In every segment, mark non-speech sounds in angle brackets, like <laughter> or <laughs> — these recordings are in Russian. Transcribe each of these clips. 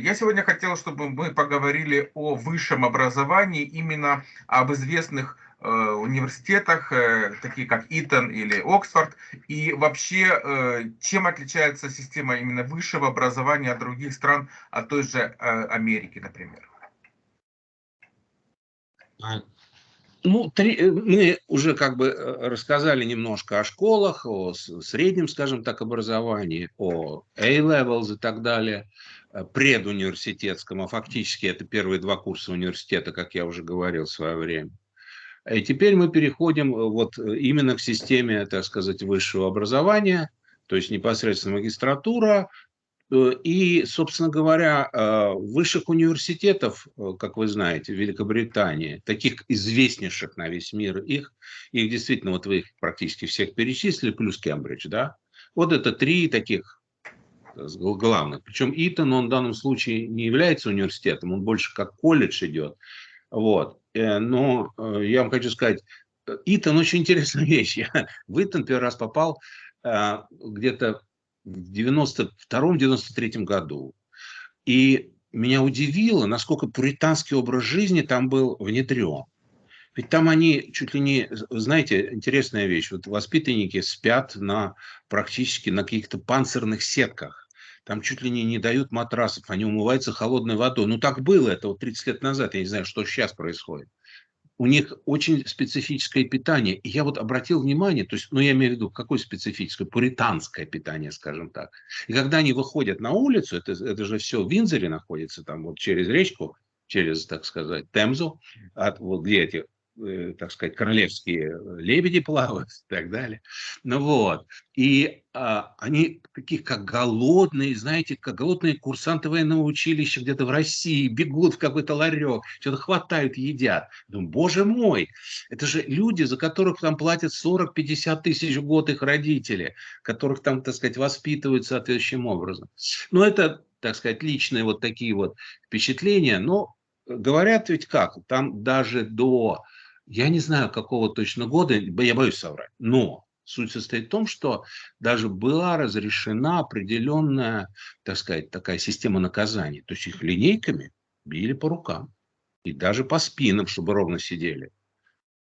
я сегодня хотел, чтобы мы поговорили о высшем образовании, именно об известных э, университетах, э, такие как Итон или Оксфорд, и вообще, чем отличается система именно высшего образования от других стран, от той же Америки, например. Ну, три, э, мы уже как бы э, рассказали немножко о школах, о среднем, скажем так, образовании, о A-levels и так далее, э, предуниверситетском, а фактически это первые два курса университета, как я уже говорил в свое время. И теперь мы переходим вот именно к системе, так сказать, высшего образования, то есть непосредственно магистратура, Э, и, собственно говоря, э, высших университетов, э, как вы знаете, в Великобритании, таких известнейших на весь мир, их, их действительно, вот вы их практически всех перечислили, плюс Кембридж, да? Вот это три таких главных. Причем Итон, он в данном случае не является университетом, он больше как колледж идет. Вот. Но я вам хочу сказать, Итон очень интересная <laughs> вещь. Я в Итон первый раз попал где-то в 92-93 году. И меня удивило, насколько пуританский образ жизни там был внедрен. Ведь там они чуть ли не, знаете, интересная вещь, вот воспитанники спят на практически на каких-то панцирных сетках. Там чуть ли не, не дают матрасов, они умываются холодной водой. Ну так было это вот 30 лет назад, я не знаю, что сейчас происходит у них очень специфическое питание. И я вот обратил внимание, то есть, ну, я имею в виду, какое специфическое? Пуританское питание, скажем так. И когда они выходят на улицу, это, это же все в Винзоре находится, там вот через речку, через, так сказать, Темзу, от, вот где эти так сказать, королевские лебеди плавают <laughs> и так далее. Ну вот. И а, они такие, как голодные, знаете, как голодные курсанты военного училища где-то в России, бегут в какой-то ларек, что-то хватают, едят. Думаю, боже мой, это же люди, за которых там платят 40-50 тысяч в год их родители, которых там, так сказать, воспитывают соответствующим образом. Ну, это, так сказать, личные вот такие вот впечатления, но говорят ведь как, там даже до я не знаю, какого точно года, я боюсь соврать, но суть состоит в том, что даже была разрешена определенная, так сказать, такая система наказаний. То есть их линейками били по рукам и даже по спинам, чтобы ровно сидели.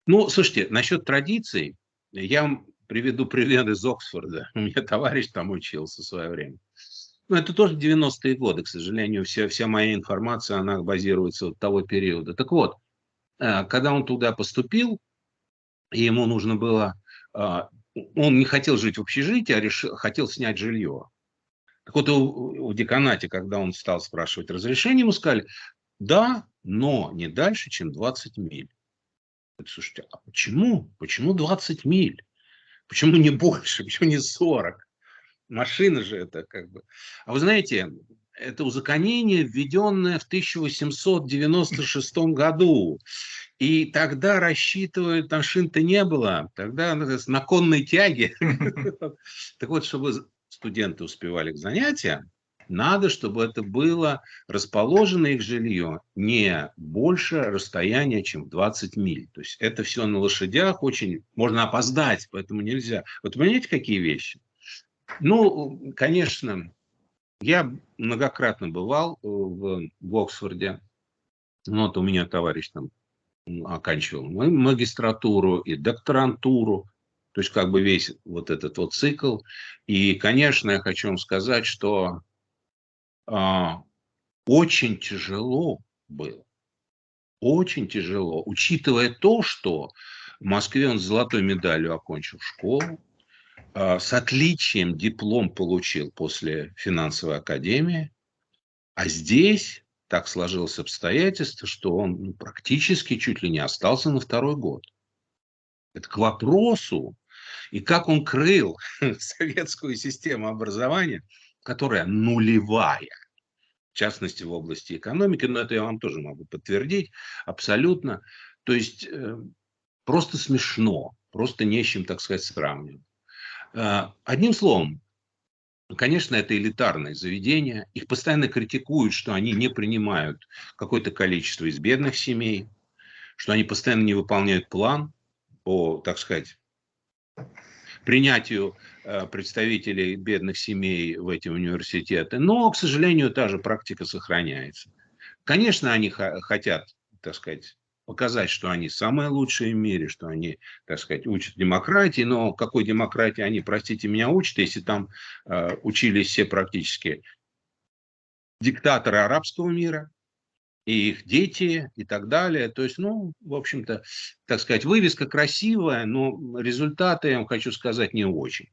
Ну, слушайте, насчет традиций, я вам приведу пример из Оксфорда. <laughs> У меня товарищ там учился в свое время. Ну, это тоже 90-е годы, к сожалению, вся, вся моя информация, она базируется от того периода. Так вот, когда он туда поступил, ему нужно было... А, он не хотел жить в общежитии, а решил, хотел снять жилье. Так вот, в деканате, когда он стал спрашивать разрешение, ему сказали, да, но не дальше, чем 20 миль. Слушайте, а почему? Почему 20 миль? Почему не больше? Почему не 40? Машина же это как бы... А вы знаете, это узаконение, введенное в 1896 году. И тогда рассчитывают, там шин-то не было, тогда на конной тяге. <laughs> Так вот, чтобы студенты успевали к занятиям, надо, чтобы это было расположено их жилье не больше расстояния, чем 20 миль. То есть это все на лошадях, очень можно опоздать, поэтому нельзя. Вот понимаете, какие вещи? Ну, конечно, я многократно бывал э, в, в Оксфорде. Ну, вот у меня товарищ там оканчивал магистратуру и докторантуру. То есть как бы весь вот этот вот цикл. И, конечно, я хочу вам сказать, что а, очень тяжело было. Очень тяжело. Учитывая то, что в Москве он с золотой медалью окончил школу, с отличием диплом получил после финансовой академии, а здесь так сложилось обстоятельство, что он ну, практически чуть ли не остался на второй год. Это к вопросу, и как он крыл <laughs> советскую систему образования, которая нулевая, в частности в области экономики, но это я вам тоже могу подтвердить абсолютно. То есть э, просто смешно, просто не с чем, так сказать, сравнивать. А, одним словом, конечно, это элитарные заведения. Их постоянно критикуют, что они не принимают какое-то количество из бедных семей, что они постоянно не выполняют план по, так сказать, принятию представителей бедных семей в эти университеты. Но, к сожалению, та же практика сохраняется. Конечно, они хотят, так сказать, показать, что они самые лучшие в мире, что они, так сказать, учат демократии, но какой демократии они, простите меня, учат, если там э, учились все практически диктаторы арабского мира, и их дети и так далее. То есть, ну, в общем-то, так сказать, вывеска красивая, но результаты, я вам хочу сказать, не очень.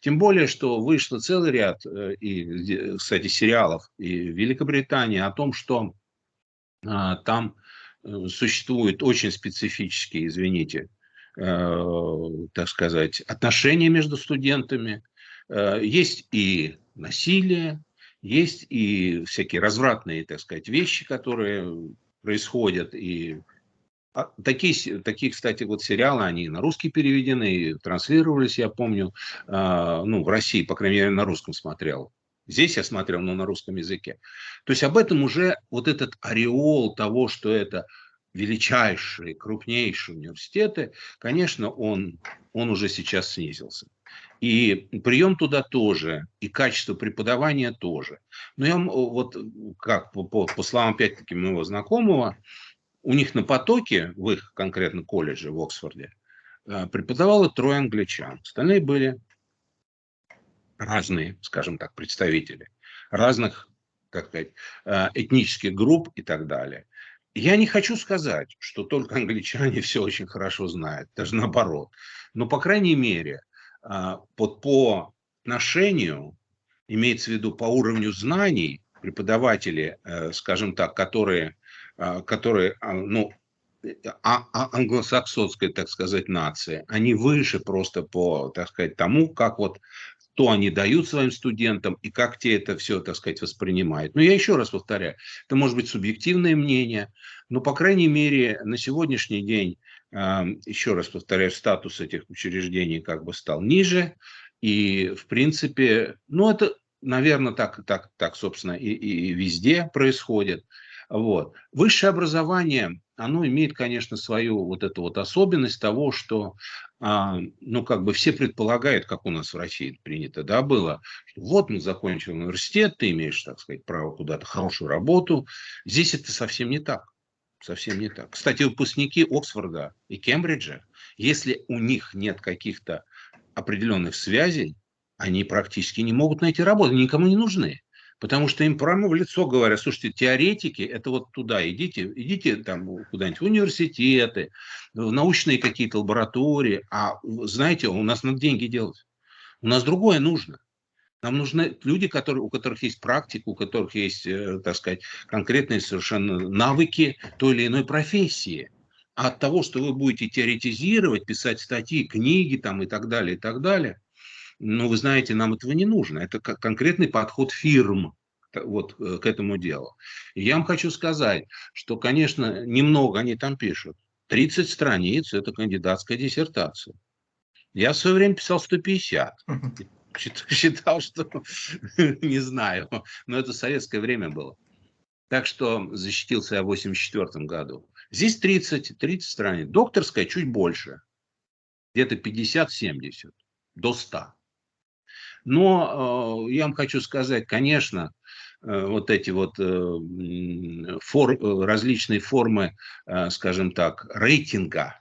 Тем более, что вышло целый ряд, э, и, кстати, сериалов и Великобритании о том, что а, там существуют очень специфические, извините, э, так сказать, отношения между студентами. Э, есть и насилие, есть и всякие развратные, так сказать, вещи, которые происходят. И а, такие, такие, кстати, вот сериалы, они на русский переведены, транслировались, я помню, ну, в России, по крайней мере, на русском смотрел. Здесь я смотрел, но на русском языке. То есть об этом уже вот этот ореол того, что это величайшие, крупнейшие университеты, конечно, он, он уже сейчас снизился. И прием туда тоже, и качество преподавания тоже. Но я вот, как по, по, по словам, опять-таки, моего знакомого, у них на потоке, в их конкретно колледже в Оксфорде, э, преподавало трое англичан. Остальные были разные, скажем так, представители разных, как сказать, э, этнических групп и так далее. Я не хочу сказать, что только англичане <laughs> все очень хорошо знают, даже наоборот. Но, по крайней мере, э, под, по отношению, имеется в виду по уровню знаний, преподаватели, э, скажем так, которые, которые ну, а, а, англосаксонской, так сказать, нации, они выше просто по, так сказать, тому, как вот что они дают своим студентам и как те это все, так сказать, воспринимают. Но я еще раз повторяю, это может быть субъективное мнение, но, по крайней мере, на сегодняшний день, еще раз повторяю, статус этих учреждений как бы стал ниже, и, в принципе, ну, это, наверное, так, так, так собственно, и, и везде происходит. Вот. Высшее образование, оно имеет, конечно, свою вот эту вот особенность того, что, а, ну, как бы все предполагают, как у нас в России принято, да, было, что вот мы закончил университет, ты имеешь, так сказать, право куда-то хорошую работу. Здесь это совсем не так. Совсем не так. Кстати, выпускники Оксфорда и Кембриджа, если у них нет каких-то определенных связей, они практически не могут найти работу, никому не нужны. Потому что им прямо в лицо говорят, слушайте, теоретики, это вот туда идите, идите там куда-нибудь в университеты, в научные какие-то лаборатории. А знаете, у нас надо деньги делать. У нас другое нужно. Нам нужны люди, которые, у которых есть практика, у которых есть, э, так сказать, конкретные совершенно навыки той или иной профессии. А от того, что вы будете теоретизировать, писать статьи, книги там и так далее, и так далее – но вы знаете, нам этого не нужно. Это как конкретный подход фирм вот э, к этому делу. И я вам хочу сказать, что, конечно, немного они там пишут. 30 страниц – это кандидатская диссертация. Я в свое время писал 150. <laughs> Считал, что <laughs> не знаю, но это советское время было. Так что защитился я в 84 году. Здесь 30, 30 страниц. Докторская чуть больше. Где-то 50-70 до 100. Но э, я вам хочу сказать, конечно, э, вот эти вот э, фор, различные формы, скажем так, рейтинга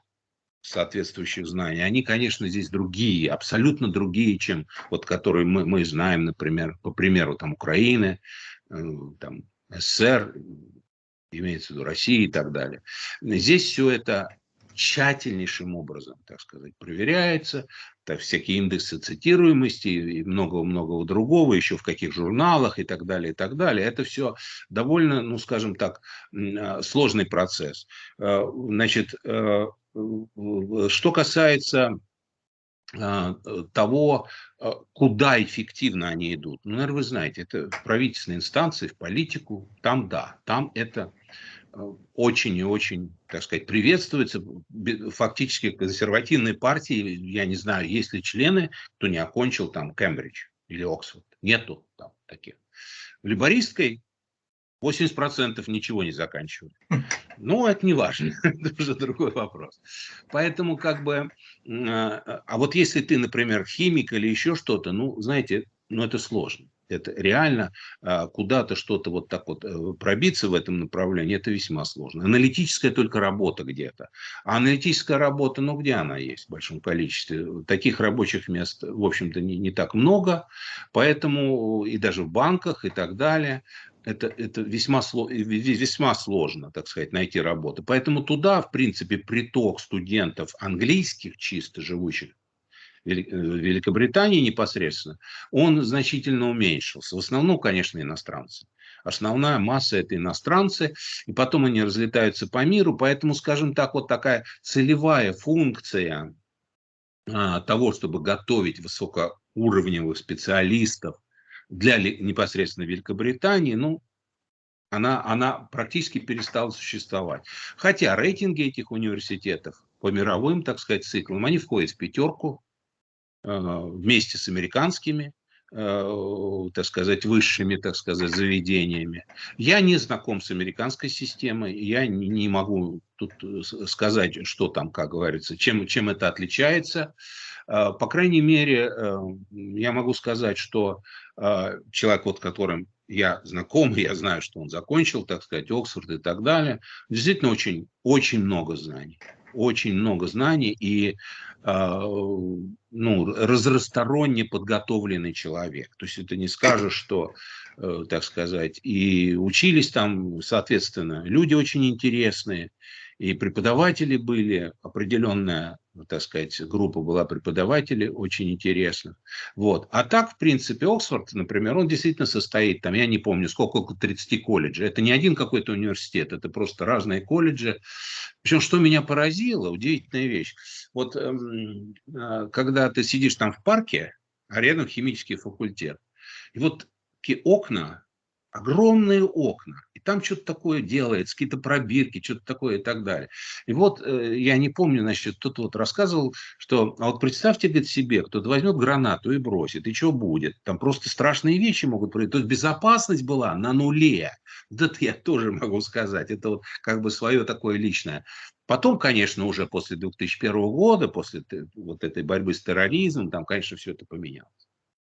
соответствующих знаний, они, конечно, здесь другие, абсолютно другие, чем вот которые мы, мы знаем, например, по примеру там Украины, там СССР, имеется в виду России и так далее. Здесь все это тщательнейшим образом, так сказать, проверяется, так, всякие индексы цитируемости и много-много другого, еще в каких журналах и так далее, и так далее. Это все довольно, ну, скажем так, а, сложный процесс. А, значит, э, что касается а, того, куда эффективно они идут. Ну, наверное, вы знаете, это правительственные инстанции, в политику, там да, там это очень и очень, так сказать, приветствуется. Фактически консервативной партии, я не знаю, есть ли члены, кто не окончил там Кембридж или Оксфорд. Нету там таких. В либористской 80% ничего не заканчивают. Ну, это не важно, <laughs> это уже другой вопрос. Поэтому как бы, а, а вот если ты, например, химик или еще что-то, ну, знаете, ну, это сложно. Это реально а, куда-то что-то вот так вот э, пробиться в этом направлении, это весьма сложно. Аналитическая только работа где-то. А аналитическая работа, ну где она есть в большом количестве? Таких рабочих мест, в общем-то, не, не так много. Поэтому и даже в банках и так далее это, это весьма, весьма сложно, так сказать, найти работу. Поэтому туда, в принципе, приток студентов английских, чисто живущих Э, Великобритании непосредственно, он значительно уменьшился. В основном, конечно, иностранцы. Основная масса это иностранцы, и потом они разлетаются по миру, поэтому, скажем так, вот такая целевая функция а, того, чтобы готовить высокоуровневых специалистов для непосредственно Великобритании, ну, она, она практически перестала существовать. Хотя рейтинги этих университетов по мировым, так сказать, циклам, они входят в пятерку Э, вместе с американскими, э, так сказать, высшими, так сказать, заведениями. Я не знаком с американской системой, я не могу тут э, сказать, что там, как говорится, чем, чем это отличается. По крайней мере, я могу сказать, что человек, вот которым я знаком, <laughs> я знаю, что он закончил, так сказать, Оксфорд и так далее, действительно очень, очень много знаний очень много знаний и а, ну, разносторонне подготовленный человек. То есть это не скажешь, что, э, так сказать, и учились там, соответственно, люди очень интересные, и преподаватели были, определенная, так сказать, группа была преподавателей очень интересных. Вот. А так, в принципе, Оксфорд, например, он действительно состоит, там, я не помню, сколько, около 30 колледжей. Это не один какой-то университет, это просто разные колледжи. Причем, что меня поразило, удивительная вещь. Вот эм, э, когда ты сидишь там в парке, а рядом химический факультет, и вот такие окна, огромные окна, и там что-то такое делается, какие-то пробирки, что-то такое и так далее. И вот э, я не помню, значит, кто-то вот рассказывал, что, а вот представьте, говорит, себе, кто-то возьмет гранату и бросит, и что будет? Там просто страшные вещи могут произойти. То есть безопасность была на нуле. Да это я тоже могу сказать. Это вот как бы свое такое личное. Потом, конечно, уже после 2001 года, после вот этой борьбы с терроризмом, там, конечно, все это поменялось.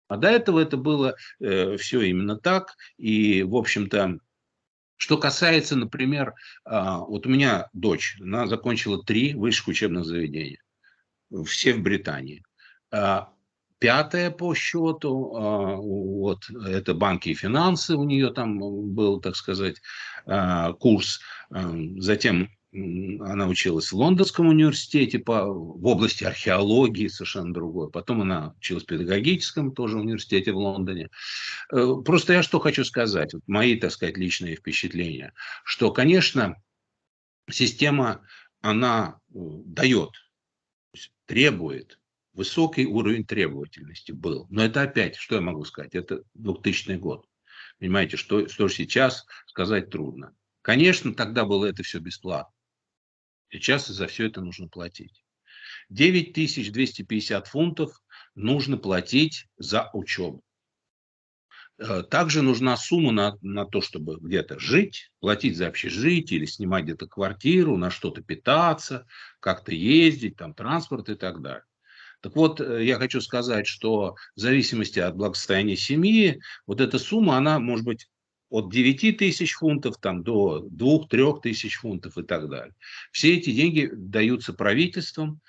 А до этого это было э, все именно так. И, в общем-то, что касается, например, э, вот у меня дочь, она закончила три высших учебных заведения, все в Британии. Э, пятое по счету, э, вот это банки и финансы, у нее там был, так сказать, э, курс. Э, затем она училась в Лондонском университете по, в области археологии, совершенно другой. Потом она училась в педагогическом тоже университете в Лондоне. Э, просто я что хочу сказать, вот мои, так сказать, личные впечатления, что, конечно, система, она э, дает, требует, высокий уровень требовательности был. Но это опять, что я могу сказать, это 2000 год. Понимаете, что, что сейчас сказать трудно. Конечно, тогда было это все бесплатно. Сейчас за все это нужно платить. 9250 фунтов нужно платить за учебу. Э, также нужна сумма на, на то, чтобы где-то жить, платить за общежитие или снимать где-то квартиру, на что-то питаться, как-то ездить, там транспорт и так далее. Так вот, э, я хочу сказать, что в зависимости от благосостояния семьи, вот эта сумма, она может быть от 9 тысяч фунтов там, до 2-3 тысяч фунтов и так далее. Все эти деньги даются правительством.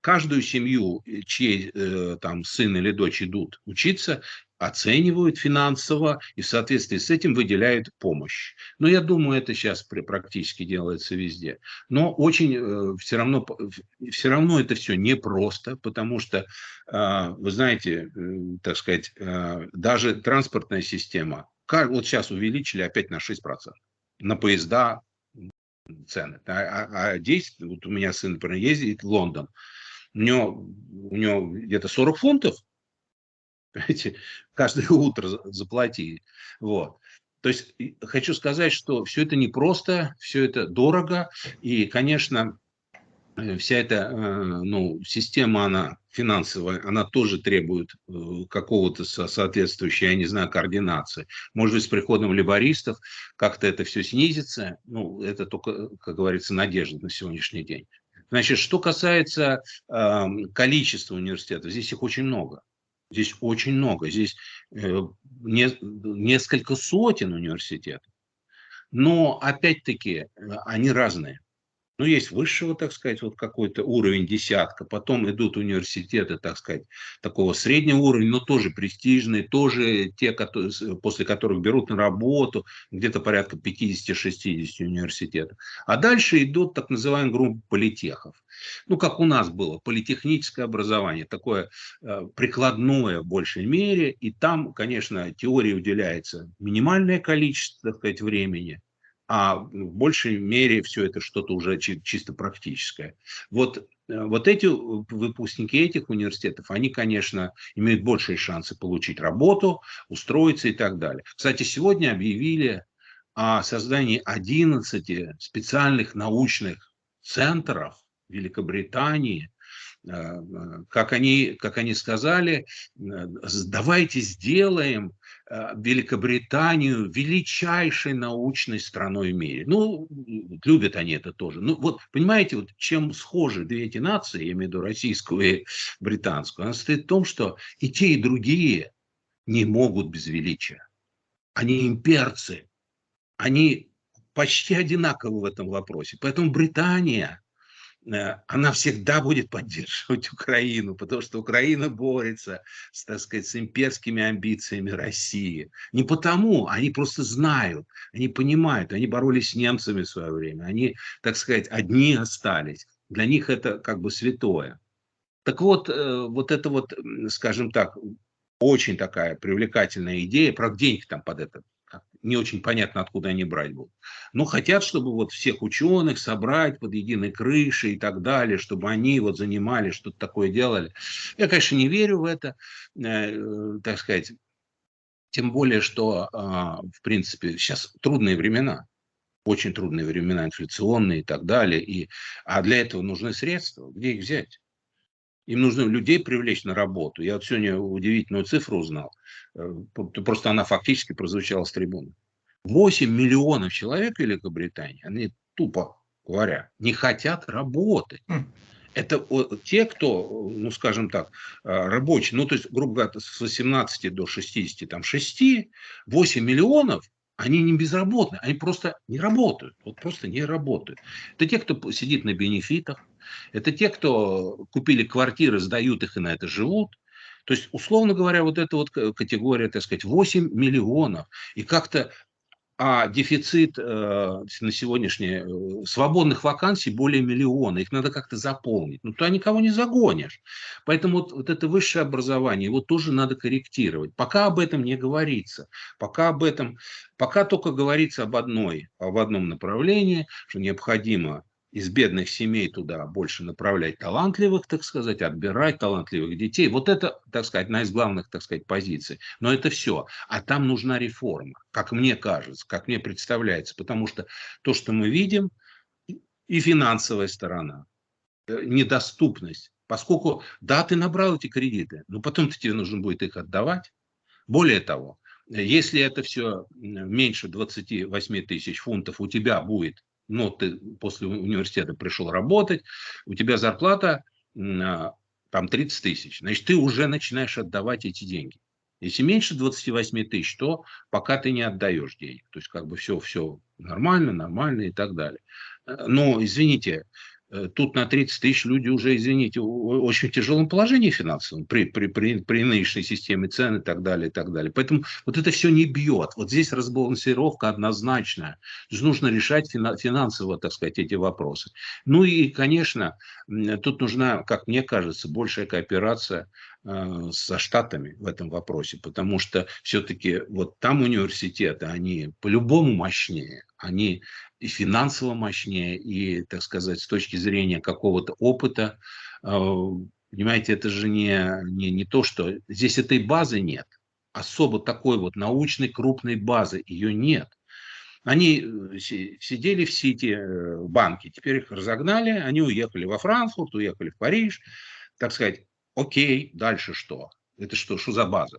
Каждую семью, чей э, там сын или дочь идут учиться, оценивают финансово и в соответствии с этим выделяют помощь. Но я думаю, это сейчас практически делается везде. Но очень э, все, равно, все равно это все непросто, потому что, э, вы знаете, э, так сказать, э, даже транспортная система вот сейчас увеличили опять на 6%. На поезда цены. А, а, а здесь, вот у меня сын, например, ездит в Лондон, у него, у него где-то 40 фунтов, <laughs> понимаете, каждое утро заплати. Вот. То есть хочу сказать, что все это непросто, все это дорого. И, конечно, вся эта э, ну, система, она финансовая, она тоже требует э, какого-то соответствующей, я не знаю, координации. Может быть, с приходом либористов как-то это все снизится. Ну, это только, как говорится, надежда на сегодняшний день. Значит, что касается э, количества университетов, здесь их очень много. Здесь очень много. Здесь э, не, несколько сотен университетов. Но, опять-таки, они разные ну, есть высшего, так сказать, вот какой-то уровень десятка, потом идут университеты, так сказать, такого среднего уровня, но тоже престижные, тоже те, которые, после которых берут на работу, где-то порядка 50-60 университетов. А дальше идут так называемые группы политехов. Ну, как у нас было, политехническое образование, такое э, прикладное в большей мере, и там, конечно, теории уделяется минимальное количество, так сказать, времени, а в большей мере все это что-то уже чисто практическое. Вот, э, вот эти выпускники этих университетов, они, конечно, имеют большие шансы получить работу, устроиться и так далее. Кстати, сегодня объявили о создании 11 специальных научных центров Великобритании, э, э, как они, как они сказали, давайте сделаем Э, Великобританию величайшей научной страной в мире. Ну, любят они это тоже. Ну, вот, понимаете, вот чем схожи две эти нации, я имею в виду российскую и британскую, она состоит в том, что и те, и другие не могут без величия. Они имперцы. Они почти одинаковы в этом вопросе. Поэтому Британия Э, она всегда будет поддерживать <laughs> Украину, потому что Украина борется, с, так сказать, с имперскими амбициями России. Не потому, они просто знают, они понимают, они боролись с немцами в свое время, они, так сказать, одни остались. Для них это как бы святое. Так вот, э, вот это вот, скажем так, очень такая привлекательная идея, про денег там под это не очень понятно, откуда они брать будут. Но хотят, чтобы вот всех ученых собрать под единой крышей и так далее, чтобы они вот занимались, что-то такое делали. Я, конечно, не верю в это, э, так сказать, тем более, что, э, в принципе, сейчас трудные времена, очень трудные времена, инфляционные и так далее, и, а для этого нужны средства, где их взять? Им нужно людей привлечь на работу. Я вот сегодня удивительную цифру узнал. Э, просто она фактически прозвучала с трибуны. 8 миллионов человек в Великобритании, они тупо говоря, не хотят работать. Хм. Это те, кто, ну, скажем так, э, рабочие, ну, то есть, грубо говоря, с 18 до 60, там, 6, 8 миллионов, они не безработные, они просто не работают, вот просто не работают. Это те, кто сидит на бенефитах, это те, кто купили квартиры, сдают их и на это живут. То есть, условно говоря, вот эта вот категория, так сказать, 8 миллионов. И как-то а дефицит э, на сегодняшнее э, свободных вакансий более миллиона, их надо как-то заполнить. Ну, туда никого не загонишь. Поэтому вот, вот это высшее образование, его тоже надо корректировать. Пока об этом не говорится, пока об этом, пока только говорится об одной, об одном направлении, что необходимо из бедных семей туда больше направлять талантливых, так сказать, отбирать талантливых детей. Вот это, так сказать, одна из главных, так сказать, позиций. Но это все. А там нужна реформа, как мне кажется, как мне представляется. Потому что то, что мы видим, и финансовая сторона, э, недоступность. Поскольку, да, ты набрал эти кредиты, но потом-то тебе нужно будет их отдавать. Более того, если это все меньше 28 тысяч фунтов у тебя будет но ты после университета пришел работать, у тебя зарплата а, там 30 тысяч, значит, ты уже начинаешь отдавать эти деньги. Если меньше 28 тысяч, то пока ты не отдаешь денег. То есть, как бы все, все нормально, нормально и так далее. Э, но, извините, тут на 30 тысяч люди уже, извините, в очень тяжелом положении финансовом при, при, при, при нынешней системе цен и так далее, и так далее. Поэтому вот это все не бьет. Вот здесь разбалансировка однозначная. Нужно решать финансово, так сказать, эти вопросы. Ну и, конечно, тут нужна, как мне кажется, большая кооперация э, со Штатами в этом вопросе, потому что все-таки вот там университеты, они по-любому мощнее, они и финансово мощнее, и, так сказать, с точки зрения какого-то опыта. А, понимаете, это же не, не, не то, что... Здесь этой базы нет. Особо такой вот научной крупной базы ее нет. Они э, сидели в Сити э, банке, теперь их разогнали, они уехали во Франкфурт, уехали в Париж. Так сказать, окей, дальше что? Это что, что за база?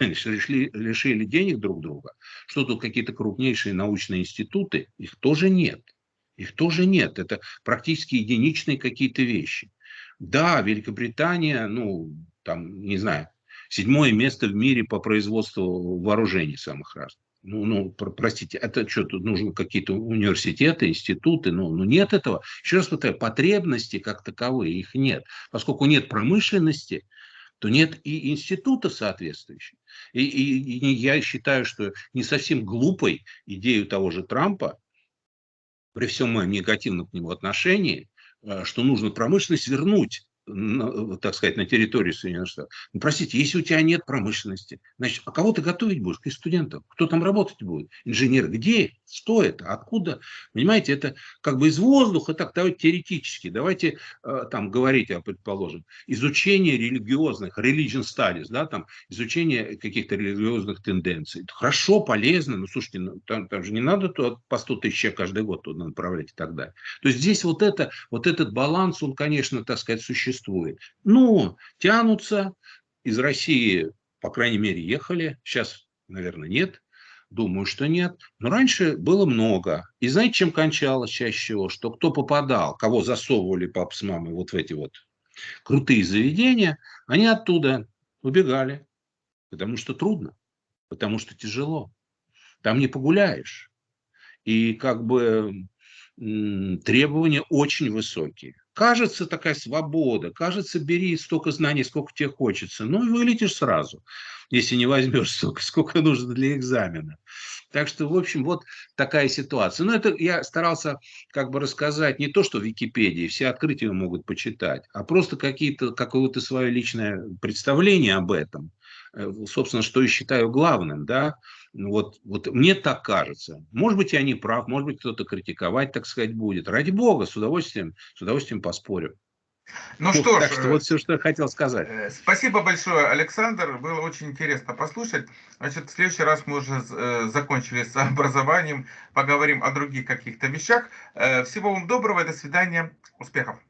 Лишили, лишили денег друг друга. Что тут какие-то крупнейшие научные институты? Их тоже нет. Их тоже нет. Это практически единичные какие-то вещи. Да, Великобритания, ну, там, не знаю, седьмое место в мире по производству вооружений самых разных. Ну, ну, простите, это что, тут нужны какие-то университеты, институты? Ну, ну, нет этого. Еще раз повторяю, потребности как таковые, их нет. Поскольку нет промышленности, то нет и институтов соответствующих. И, и, и я считаю, что не совсем глупой идею того же Трампа, при всем моем негативном к нему отношении, э, что нужно промышленность вернуть так сказать, на территории Соединенных Штатов. Ну, простите, если у тебя нет промышленности, значит, а кого ты готовить будешь? Каких студентов? Кто там работать будет? Инженеры? Где? Что это? Откуда? Понимаете, это как бы из воздуха, так давайте теоретически, давайте э, там говорить, о, предположим, изучение религиозных, religion studies, да, там, изучение каких-то религиозных тенденций. Это хорошо, полезно, но слушайте, ну, там, там же не надо то, по 100 тысяч каждый год туда направлять и так далее. То есть здесь вот, это, вот этот баланс, он, конечно, так сказать, существует существует. Но тянутся, из России, по крайней мере, ехали, сейчас, наверное, нет, Думаю, что нет. Но раньше было много. И знаете, чем кончалось чаще всего? Что кто попадал, кого засовывали пап с мамой вот в эти вот крутые заведения, они оттуда убегали. Потому что трудно, потому что тяжело. Там не погуляешь. И как бы требования очень высокие. Кажется такая свобода, кажется, бери столько знаний, сколько тебе хочется. Ну и вылетишь сразу, если не возьмешь столько, сколько нужно для экзамена. Так что, в общем, вот такая ситуация. Но это я старался как бы рассказать не то, что в Википедии, все открытия могут почитать, а просто какие-то, какое-то свое личное представление об этом. Э, собственно, что я считаю главным, да, вот, вот мне так кажется. Может быть, я не прав, может быть, кто-то критиковать, так сказать, будет. Ради бога, с удовольствием, с удовольствием поспорю. Ну что ж, так что вот все, что я хотел сказать. Э, спасибо большое, Александр. Было очень интересно послушать. Значит, в следующий раз мы уже э, закончили с <laughs> образованием, поговорим о других каких-то вещах. Всего вам доброго, до свидания, успехов.